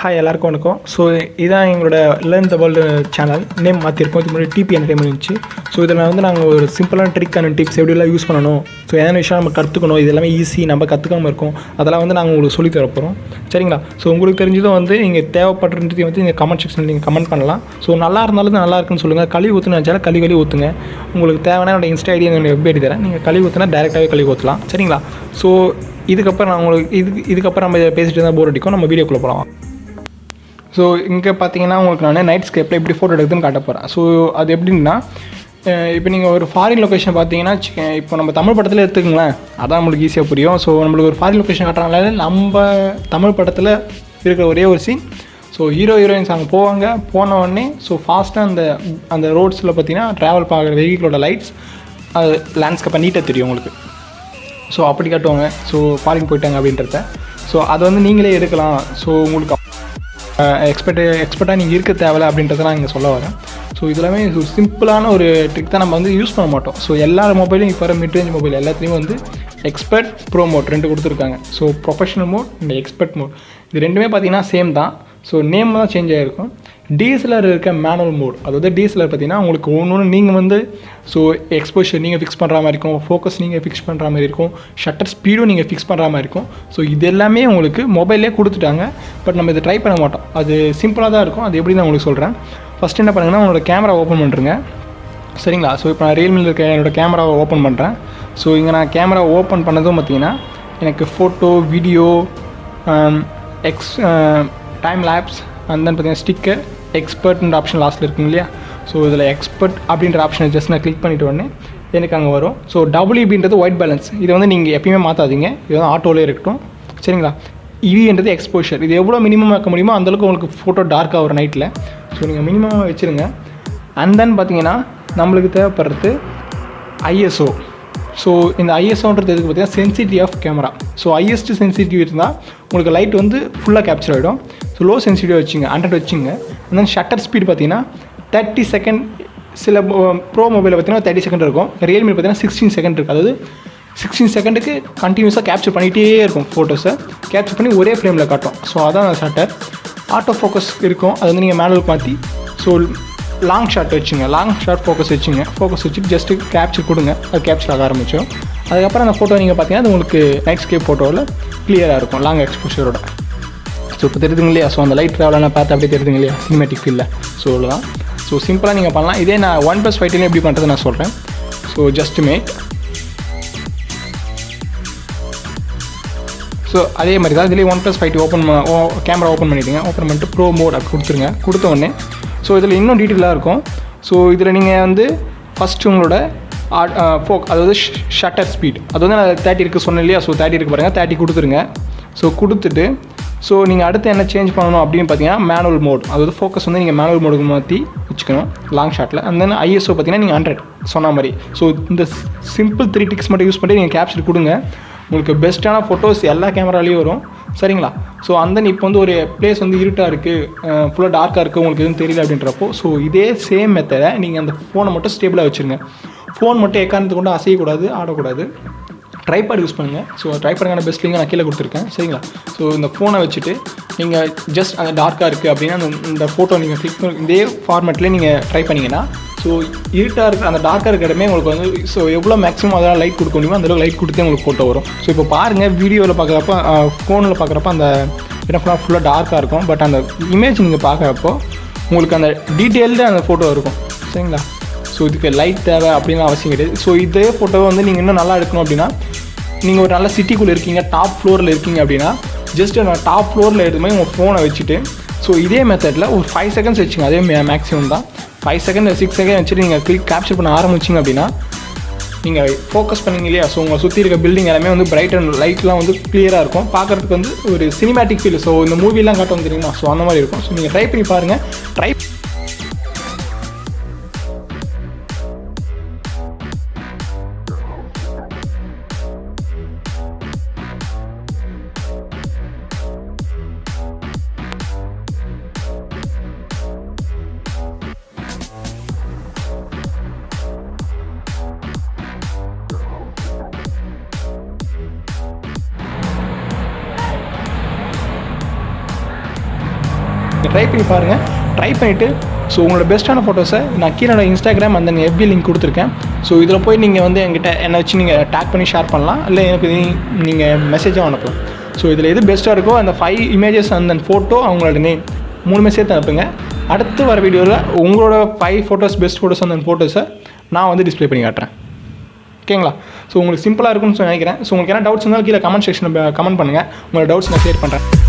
Hi எல்லாருக்கும் வணக்கம். So இதான் எங்களோட learn the world channel name மாற்றிருக்கோம் இது முன்னாடி டிபி என்டர்டைன்மெண்ட் இருந்துச்சு. ஸோ இதில் வந்து நாங்கள் ஒரு சிம்பிளான ட்ரிக் அண்ட் டிப்ஸ் எப்படிலாம் யூஸ் பண்ணணும்? ஸோ எதனா விஷயம் நம்ம கற்றுக்கணும் இது எல்லாமே ஈஸி நம்ம கற்றுக்காம இருக்கோம். அதெல்லாம் வந்து நாங்கள் உங்களுக்கு சொல்லித் தரப்போகிறோம் சரிங்களா? ஸோ உங்களுக்கு தெரிஞ்சதும் வந்து நீங்கள் தேவைப்படுறதையும் வந்து நீங்கள் கமெண்ட் செக்ஷனில் நீங்கள் கமெண்ட் பண்ணலாம். ஸோ நல்லா இருந்தாலும் நல்லா இருக்குன்னு சொல்லுங்கள் களி ஊற்றுன்னு நினச்சாலும் கழி கழுவி ஊற்றுங்க உங்களுக்கு தேவையான என்னோட இன்ஸ்டா ஐடி என்னோட வெப் ஐடி தரேன். நீங்கள் கழுவி ஊற்றுனா டேரெக்டாகவே கழுவி ஊற்றலாம் சரிங்களா? ஸோ இதுக்கப்புறம் நான் உங்களுக்கு இதுக்கு இதுக்கப்புறம் நம்ம பேசிட்டு இருந்தால் போர் அடிக்கும். நம்ம வீடியோக்குள்ளே போகலாம் ஸோ இங்கே பார்த்தீங்கன்னா உங்களுக்கு நான் நைட் ஸ்கேப்பில் எப்படி ஃபோட்டோ எடுக்குதுன்னு காட்ட போகிறேன் ஸோ அது எப்படின்னா இப்போ நீங்கள் ஒரு ஃபாரின் லொக்கேஷன் பார்த்தீங்கன்னா இப்போ நம்ம தமிழ் படத்தில் எடுத்துக்கங்களேன். அதான் நம்மளுக்கு ஈஸியாக புரியும். ஸோ நம்மளுக்கு ஒரு ஃபாரின் லொக்கேஷன் காட்டுறதுனால நம்ம தமிழ் படத்தில் இருக்கிற ஒரே ஒரு சீன் ஸோ ஹீரோ ஹீரோயின்ஸ் அங்கே போவாங்க. போன உடனே ஸோ ஃபாஸ்ட்டாக அந்த அந்த ரோட்ஸில் பார்த்தீங்கன்னா ட்ராவல் பார்க்குற வெஹிக்கிளோட லைட்ஸ் அது லேண்ட்ஸ்கேப்பை நீட்டாக தெரியும் உங்களுக்கு. ஸோ அப்படி காட்டுவாங்க. ஸோ ஃபாரின் போயிட்டாங்க அப்படின்றத. ஸோ அதை வந்து நீங்களே எடுக்கலாம். ஸோ உங்களுக்கு எக்ஸ்பெக்ட் எக்ஸ்பர்ட்டாக நீங்கள் இருக்க தேவை அப்படின்றத நான் இங்கே சொல்ல வரேன். ஸோ இதெல்லாமே ஒரு சிம்பிளான ஒரு ட்ரிக் தான் நம்ம வந்து யூஸ் பண்ண மாட்டோம். ஸோ எல்லா மொபைலும் இப்போ வர மிட்ரேஞ்ச் மொபைல் எல்லாத்துலேயும் வந்து எக்ஸ்பர்ட் ப்ரோ மோட் ரெண்டு கொடுத்துருக்காங்க. So professional mode and expert mode இது ரெண்டுமே பார்த்தீங்கன்னா சேம் தான். ஸோ நேம் தான் சேஞ்ச் ஆகிருக்கும் டிஎஸ்எல்ஆர் இருக்க மேனுவல் மோட் அதாவது டிஎஸ்எல்ஆர் பார்த்தீங்கன்னா உங்களுக்கு ஒன்று ஒன்று நீங்கள் வந்து ஸோ எக்ஸ்போஷர் நீங்கள் ஃபிக்ஸ் பண்ணுற மாதிரி இருக்கும் ஃபோக்கஸ் நீங்கள் ஃபிக்ஸ் பண்ணுற மாதிரி இருக்கும் ஷட்டர் ஸ்பீடும் நீங்கள் ஃபிக்ஸ் பண்ணுற மாதிரி இருக்கும். ஸோ இது எல்லாமே உங்களுக்கு மொபைல்லே கொடுத்துட்டாங்க. பட் நம்ம இதை ட்ரை பண்ண மாட்டோம். அது சிம்பிளாக தான் இருக்கும். அது எப்படி நான் உங்களுக்கு சொல்கிறேன் ஃபஸ்ட் என்ன பண்ணுங்கன்னா உங்களோட கேமரா ஓப்பன் பண்ணுறேங்க சரிங்களா? ஸோ இப்போ நான் ரியல்மியில் இருக்க என்னோடய கேமராவை ஓப்பன் பண்ணுறேன் ஸோ இங்கே நான் கேமரா ஓப்பன் பண்ணதும் பார்த்தீங்கன்னா எனக்கு photo video x time lapse and then பார்த்தீங்கன்னா ஸ்டிக்கர் எக்ஸ்பர்ட்ன்ற ஆப்ஷன் லாஸ்ட்டில் இருக்குங்க இல்லையா? ஸோ இதில் எக்ஸ்பர்ட் அப்படின்ற ஆப்ஷனை ஜஸ்ட் நான் கிளிக் பண்ணிட்டு உடனே எனக்கு அங்கே வரும். ஸோ டபிள்யூபின்றது ஒயிட் பேலன்ஸ் இதை வந்து நீங்கள் எப்பயுமே மாற்றாதீங்க இது வந்து ஆட்டோலே இருக்கட்டும். சரிங்களா? E இவின்றது எக்ஸ்போஷர் இது எவ்வளோ மினிமம் வைக்க முடியுமோ அந்தளவுக்கு உங்களுக்கு ஃபோட்டோ டார்க்காக வரும் நைட்டில் ஸோ நீங்கள் மினிமமாக வச்சுருங்க. அண்ட் தென் பார்த்தீங்கன்னா நம்மளுக்கு தேவைப்படுறது ஐஎஸ்ஓ ஸோ இந்த ஐஎஸ்ஓன்றது எதுக்கு பார்த்தீங்கன்னா sensitive of camera so ISO sensitive இருந்தால் உங்களுக்கு லைட் வந்து ஃபுல்லாக கேப்சர் ஆகிடும் ஸோ லோ சென்சிட்டிவ் வச்சுங்க ஹண்ட்ரட் வச்சுங்க. And ஷட்டர் ஸ்பீட் பார்த்தீங்கன்னா தேர்ட்டி செகண்ட் சில um, ப்ரோ மொபைலில் பார்த்தீங்கன்னா தேர்ட்டி செகண்ட் இருக்கும். ரியல்மி பார்த்தீங்கன்னா சிக்ஸ்டீன் செகண்ட் இருக்குது அதாவது சிக்ஸ்டீன் செகண்டுக்கு கண்டினியூஸாக கேப்சர் பண்ணிகிட்டே இருக்கும் ஃபோட்டோஸை கேப்சர் பண்ணி ஒரே ஃப்ரேமில் காட்டும். ஸோ அதான் ஷட்டர் ஆட்டோ ஃபோக்கஸ் இருக்கும். அது வந்து நீங்கள் மேனுவல் மாற்றி ஸோ லாங் ஷாட் வச்சுங்க. லாங் ஷாட் ஃபோக்கஸ் வச்சுங்க. ஃபோக்கஸ் வச்சுட்டு ஜஸ்ட்டு கேப்சர் கொடுங்க. அது கேப்சர் ஆக ஆரம்பிச்சோம் அதுக்கப்புறம் அந்த ஃபோட்டோ நீங்கள் பார்த்தீங்கன்னா அது உங்களுக்கு நைட் ஸ்கேப் ஃபோட்டோவில் கிளியராக இருக்கும். லாங் எக்ஸ்போஷரோட ஸோ இப்போ தெரியுதுங்க இல்லையா ஸோ அந்த லைட் ட்ராவலான பார்த்து அப்படியே தெரியுதுங்க இல்லையா சினிமேட்டிக் ஃபீலில் ஸோ அவ்வளோதான் ஸோ சிம்பிளாக நீங்கள் பண்ணலாம். இதே நான் ஒன் ப்ளஸ் ஃபைவ்டிலே எப்படி பண்ணுறது நான் சொல்கிறேன் ஸோ ஜஸ்ட் மேக் ஸோ அதே மாதிரி தான் இதுலேயே OnePlus five open camera open பண்ணிவிடுங்க ஓப்பன் பண்ணிட்டு ப்ரோ மோட் அப்படி கொடுத்துருங்க. கொடுத்த உடனே. ஸோ இதில் இன்னும் டீட்டெயிலாக இருக்கும். ஸோ இதில் நீங்கள் வந்து ஃபஸ்ட்டு உங்களோட ஃபோக் அதாவது ஷட்டர் ஸ்பீட் அது வந்து நான் தேர்ட்டி இருக்குது சொன்னேன் இல்லையா? ஸோ தேர்ட்டி இருக்கு பாருங்கள் தேர்ட்டி கொடுத்துருங்க. ஸோ கொடுத்துட்டு ஸோ நீங்கள் அடுத்து என்ன சேஞ்ச் பண்ணணும் அப்படின்னு பார்த்தீங்கன்னா மேனுவல் மோட் அதாவது ஃபோக்கஸ் வந்து நீங்கள் மேனுவல் மோடுக்கு மாற்றி வச்சுக்கணும் லாங் ஷாட்டில் அண்ட் தென் ஐஎஸ்ஓ பார்த்தீங்கன்னா நீங்கள் ஹண்ட்ரட் சொன்ன மாதிரி. ஸோ இந்த சிம்பிள் த்ரீ டிக்ஸ் மட்டும் யூஸ் பண்ணி நீங்கள் கேப்சர் கொடுங்க. உங்களுக்கு பெஸ்ட்டான ஃபோட்டோஸ் எல்லா கேமராலேயும் வரும். சரிங்களா? ஸோ அந்த இப்போ வந்து ஒரு பிளேஸ் வந்து இருட்டாக இருக்குது ஃபுல்லாக டார்க்காக இருக்குது உங்களுக்கு எதுவும் தெரியல அப்படின்றப்போ ஸோ இதே சேம் மெத்தடை நீங்கள் அந்த ஃபோனை மட்டும் ஸ்டேபிளாக வச்சுருங்க. ஃபோன் மட்டும் எக்காரணத்து கொண்டு அசையக்கூடாது ஆடக்கூடாது. ட்ரைபேட் யூஸ் பண்ணுங்கள் ஸோ ட்ரைபேடுக்கான பெஸ்ட் லிங்க் நான் கீழே கொடுத்துருக்கேன். சரிங்களா? ஸோ இந்த ஃபோனை வச்சுட்டு நீங்கள் ஜஸ்ட் அந்த டார்க்காக இருக்குது அப்படின்னா அந்த இந்த ஃபோட்டோ நீங்கள் கிளிக் பண்ணி இதே ஃபார்மேட்லேயே நீங்கள் ட்ரை பண்ணிங்கன்னா ஸோ இருட்டாக இருக்க அந்த டார்க்காக இருக்கிறமே உங்களுக்கு வந்து ஸோ எவ்வளோ மேக்ஸிமம் அதெல்லாம் லைட் கொடுக்க முடியுமோ அந்தளவுக்கு லைட் கொடுத்தே உங்களுக்கு ஃபோட்டோ வரும். ஸோ இப்போ பாருங்கள் வீடியோவில் பார்க்குறப்ப ஃபோனில் பார்க்குறப்ப அந்த இடம் ஃபுல்லாக ஃபுல்லாக டார்க்காக இருக்கும். பட் அந்த இமேஜ் நீங்கள் பார்க்குறப்போ உங்களுக்கு அந்த டீட்டெயில்டு அந்த ஃபோட்டோ இருக்கும். சரிங்களா? ஸோ இதுக்கு லைட் தேவை அப்படின்னு அவசியம் கிடையாது. ஸோ இதே ஃபோட்டோவை வந்து நீங்கள் இன்னும் நல்லா எடுக்கணும் அப்படின்னா நீங்கள் ஒரு நல்ல சிட்டிக்குள்ளே இருக்கீங்க டாப் ஃப்ளோரில் இருக்கீங்க அப்படின்னா ஜஸ்ட் நான் டாப் ஃப்ளோரில் எடுத்துமே உங்கள் ஃபோனை வச்சுட்டு ஸோ இதே மெத்தடில் ஒரு ஃபைவ் செகண்ட்ஸ் வச்சுங்க. அதே மேக்ஸிமம் தான். ஃபைவ் செகண்ட் சிக்ஸ் செகண்ட் வச்சுட்டு நீங்கள் கிளிக் கேப்சர் பண்ண ஆரம்பிச்சிங்க அப்படின்னா நீங்கள் ஃபோக்கஸ் பண்ணீங்க இல்லையா? ஸோ உங்களை சுற்றி இருக்க பில்டிங் எல்லாமே வந்து பிரைட் அண்ட் லைட்லாம் வந்து கிளியராக இருக்கும். பார்க்குறதுக்கு வந்து ஒரு சினிமேட்டிக் ஃபீல் ஸோ இந்த மூவிலாம் காட்டும் தெரியுமா? ஸோ அந்த மாதிரி இருக்கும். ஸோ நீங்கள் ட்ரை பண்ணி பாருங்கள் ட்ரை ட்ரை பண்ணி பாருங்கள் ட்ரை பண்ணிவிட்டு ஸோ உங்களோட பெஸ்ட்டான ஃபோட்டோஸை நான் கீழே இன்ஸ்டாகிராம் அந்த எஃபி லிங்க் கொடுத்துருக்கேன். ஸோ இதில் போய் நீங்கள் வந்து என்கிட்ட என்னை வச்சு நீங்கள் டேக் பண்ணி ஷேர் பண்ணலாம். இல்லை எனக்கு நீங்கள் மெசேஜாக அனுப்பலாம். ஸோ இதில் எது பெஸ்ட்டாக இருக்கோ அந்த ஃபைவ் இமேஜஸ் அந்த ஃபோட்டோ அவங்களோட நேம் மூணுமே சேர்த்து அனுப்புங்க. அடுத்து வர வீடியோவில் உங்களோட ஃபைவ் ஃபோட்டோஸ் பெஸ்ட் ஃபோட்டோஸ் அந்த ஃபோட்டோஸை நான் வந்து டிஸ்ப்ளே பண்ணி காட்டுறேன். ஓகேங்களா ஸோ உங்களுக்கு சிம்பிளாக இருக்கும்னு நினைக்கிறேன். ஸோ உங்களுக்கு என்ன டவுட்ஸ் இருந்தாலும் கீழே கமெண்ட் செக்ஷனில் கமெண்ட் பண்ணுங்கள் உங்களோட டவுட்ஸ் நான் ஷேர் பண்ணுறேன்